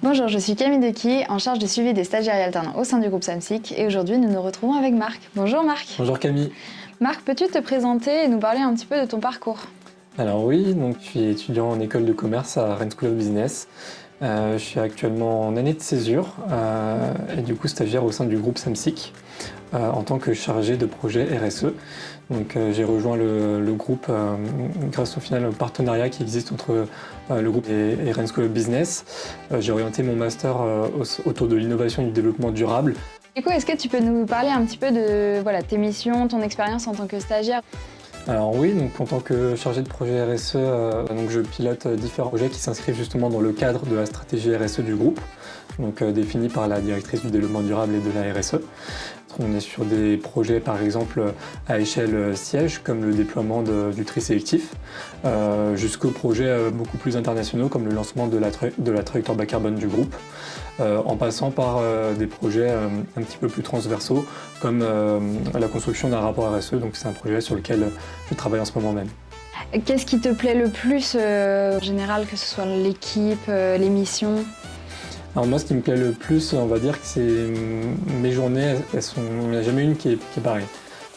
Bonjour, je suis Camille Dequi, en charge du suivi des stagiaires et alternants au sein du groupe SAMSIC et aujourd'hui nous nous retrouvons avec Marc. Bonjour Marc. Bonjour Camille. Marc, peux-tu te présenter et nous parler un petit peu de ton parcours? Alors oui, donc je suis étudiant en école de commerce à Rennes School of Business. Euh, je suis actuellement en année de césure euh, et du coup stagiaire au sein du groupe SAMSIC euh, en tant que chargé de projet RSE. Donc j'ai rejoint le, groupe grâce au final au partenariat qui existe entre le groupe et, School of Business. j'ai orienté mon master autour de l'innovation et du développement durable. Du coup, est-ce que tu peux nous parler un petit peu de voilà, tes missions, ton expérience en tant que stagiaire? Alors oui, donc en tant que chargé de projet RSE, euh, donc je pilote différents projets qui s'inscrivent justement dans le cadre de la stratégie RSE du groupe, donc euh, définie par la directrice du développement durable et de la RSE. On est sur des projets par exemple à échelle siège comme le déploiement du tri sélectif euh, jusqu'aux projets euh, beaucoup plus internationaux comme le lancement de la, de la trajectoire bas carbone du groupe euh, en passant par des projets un petit peu plus transversaux comme la construction d'un rapport RSE donc c'est un projet sur lequel je travaille en ce moment même. Qu'est-ce qui te plaît le plus en général que ce soit l'équipe, les missions alors moi, ce qui me plaît le plus, on va dire que c'est mes journées, elles sont, il n'y en a jamais une qui est, qui pareille.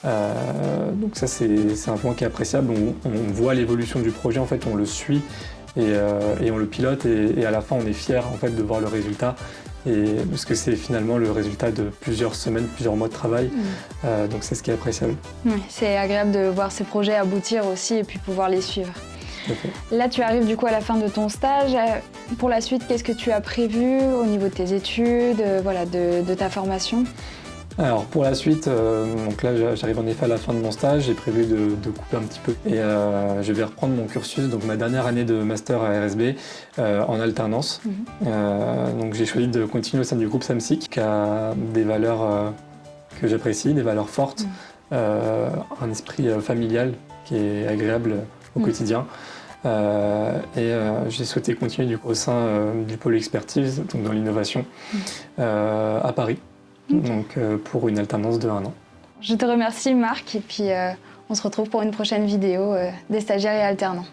Euh, donc ça, c'est un point qui est appréciable. On, voit l'évolution du projet, en fait, on le suit et, euh, on le pilote et, à la fin, on est fier en fait de voir le résultat. Et, parce que c'est finalement le résultat de plusieurs semaines, plusieurs mois de travail. Mm. Euh, donc c'est ce qui est appréciable. c'est agréable de voir ces projets aboutir aussi et puis pouvoir les suivre. Là, tu arrives du coup à la fin de ton stage. Pour la suite, qu'est-ce que tu as prévu au niveau de tes études, euh, voilà, de, ta formation? Alors pour la suite, euh, donc là j'arrive en effet à la fin de mon stage, j'ai prévu de, couper un petit peu et euh, je vais reprendre mon cursus, donc ma dernière année de master à RSB en alternance. Mhm. donc j'ai choisi de continuer au sein du groupe SAMSIC qui a des valeurs que j'apprécie, des valeurs fortes, mhm. un esprit familial qui est agréable au mm. quotidien. Euh, et euh, j'ai souhaité continuer du coup, au sein euh, du pôle expertise, donc dans l'innovation, mm. à Paris, donc pour une alternance de un an. Je te remercie Marc et puis on se retrouve pour une prochaine vidéo des stagiaires et alternants.